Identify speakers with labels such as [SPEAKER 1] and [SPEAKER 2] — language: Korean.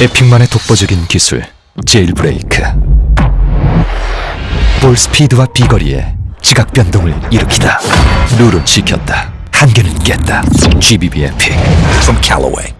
[SPEAKER 1] 에픽만의 독보적인 기술 제일 브레이크. 볼 스피드와 비거리에 지각 변동을 일으키다. 룰은 지켰다. 한계는 깼다. GBB 에픽.
[SPEAKER 2] From Callaway.